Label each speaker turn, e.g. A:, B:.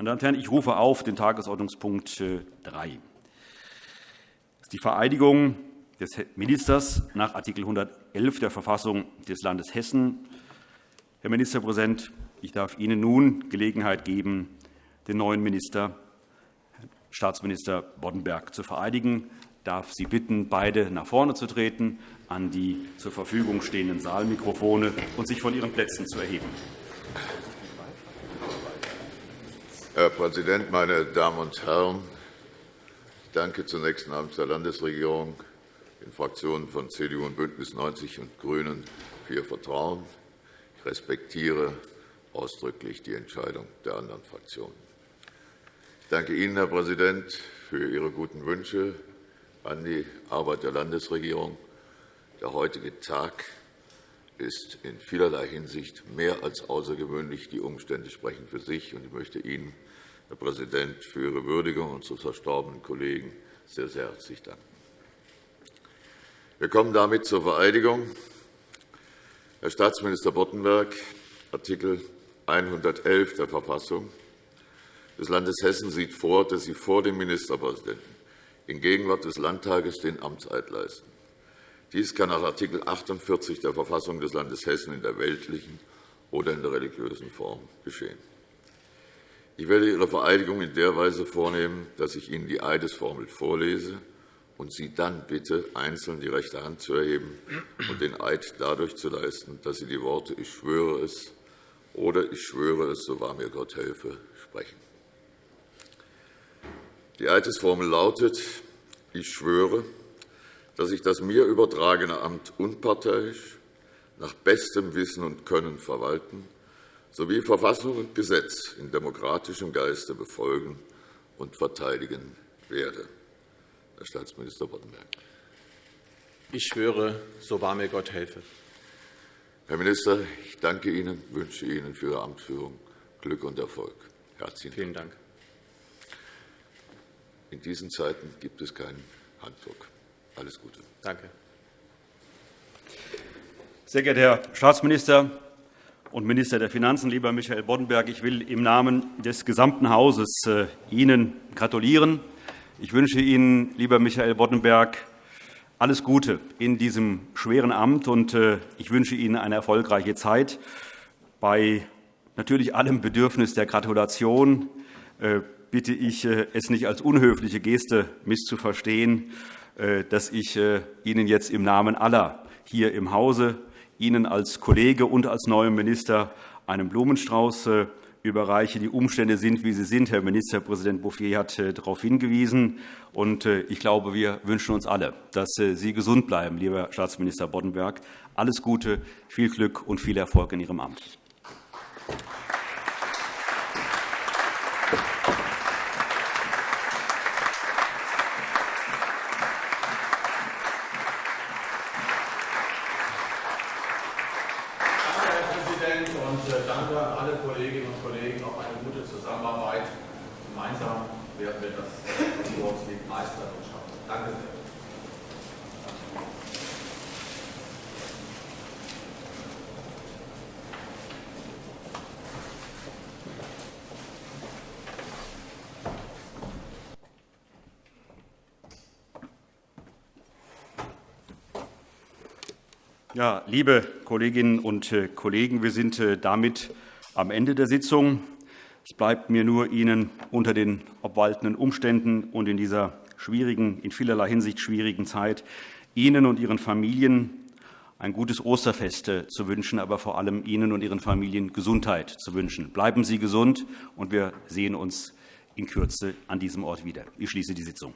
A: Meine Damen und Herren, ich rufe auf den Tagesordnungspunkt 3. Das ist die Vereidigung des Ministers nach Art. 111 der Verfassung des Landes Hessen. Herr Ministerpräsident, ich darf Ihnen nun Gelegenheit geben, den neuen Minister, Staatsminister Boddenberg, zu vereidigen. Ich darf Sie bitten, beide nach vorne zu treten, an die zur Verfügung stehenden Saalmikrofone und sich von Ihren Plätzen zu erheben.
B: Herr Präsident, meine Damen und Herren! Ich danke zunächst namens der Landesregierung den Fraktionen von CDU und BÜNDNIS 90 und GRÜNEN für ihr Vertrauen. Ich respektiere ausdrücklich die Entscheidung der anderen Fraktionen. Ich danke Ihnen, Herr Präsident, für Ihre guten Wünsche an die Arbeit der Landesregierung. Der heutige Tag ist in vielerlei Hinsicht mehr als außergewöhnlich. Die Umstände sprechen für sich. Ich möchte Ihnen, Herr Präsident, für Ihre Würdigung unseres verstorbenen Kollegen sehr, sehr herzlich danken. Wir kommen damit zur Vereidigung. Herr Staatsminister Boddenberg, Artikel 111 der Verfassung des Landes Hessen sieht vor, dass Sie vor dem Ministerpräsidenten in Gegenwart des Landtages den Amtseid leisten. Dies kann nach Art. 48 der Verfassung des Landes Hessen in der weltlichen oder in der religiösen Form geschehen. Ich werde Ihre Vereidigung in der Weise vornehmen, dass ich Ihnen die Eidesformel vorlese und Sie dann bitte, einzeln die rechte Hand zu erheben und den Eid dadurch zu leisten, dass Sie die Worte »Ich schwöre es« oder »Ich schwöre es, so wahr mir Gott helfe« sprechen. Die Eidesformel lautet, ich schwöre, dass ich das mir übertragene Amt unparteiisch, nach bestem Wissen und Können verwalten sowie Verfassung und Gesetz in demokratischem Geiste befolgen und verteidigen werde. Herr Staatsminister Boddenberg.
C: Ich schwöre, so wahr mir Gott helfe.
B: Herr Minister, ich danke Ihnen und wünsche Ihnen für Ihre Amtsführung Glück und Erfolg.
C: Herzlichen Vielen Dank.
B: In diesen Zeiten gibt es keinen Handdruck. Alles Gute.
C: Danke.
A: Sehr geehrter Herr Staatsminister und Minister der Finanzen, lieber Michael Boddenberg, ich will im Namen des gesamten Hauses äh, Ihnen gratulieren. Ich wünsche Ihnen, lieber Michael Boddenberg, alles Gute in diesem schweren Amt, und äh, ich wünsche Ihnen eine erfolgreiche Zeit. Bei natürlich allem Bedürfnis der Gratulation äh, bitte ich, es nicht als unhöfliche Geste misszuverstehen, dass ich äh, Ihnen jetzt im Namen aller hier im Hause, Ihnen als Kollege und als neuem Minister einen Blumenstrauß überreiche. Die Umstände sind, wie sie sind. Herr Ministerpräsident Bouffier hat darauf hingewiesen. Und ich glaube, wir wünschen uns alle, dass Sie gesund bleiben, lieber Staatsminister Boddenberg. Alles Gute, viel Glück und viel Erfolg in Ihrem Amt.
C: danke alle Kolleginnen und Kollegen auf eine gute Zusammenarbeit. Gemeinsam werden wir das Konsumsweg meistern und schaffen. Danke sehr.
A: Ja, liebe Kolleginnen und äh, Kollegen, wir sind äh, damit am Ende der Sitzung. Es bleibt mir nur, Ihnen unter den obwaltenden Umständen und in dieser schwierigen, in vielerlei Hinsicht schwierigen Zeit Ihnen und Ihren Familien ein gutes Osterfest äh, zu wünschen, aber vor allem Ihnen und Ihren Familien Gesundheit zu wünschen. Bleiben Sie gesund, und wir sehen uns in Kürze an diesem Ort wieder. Ich schließe die Sitzung.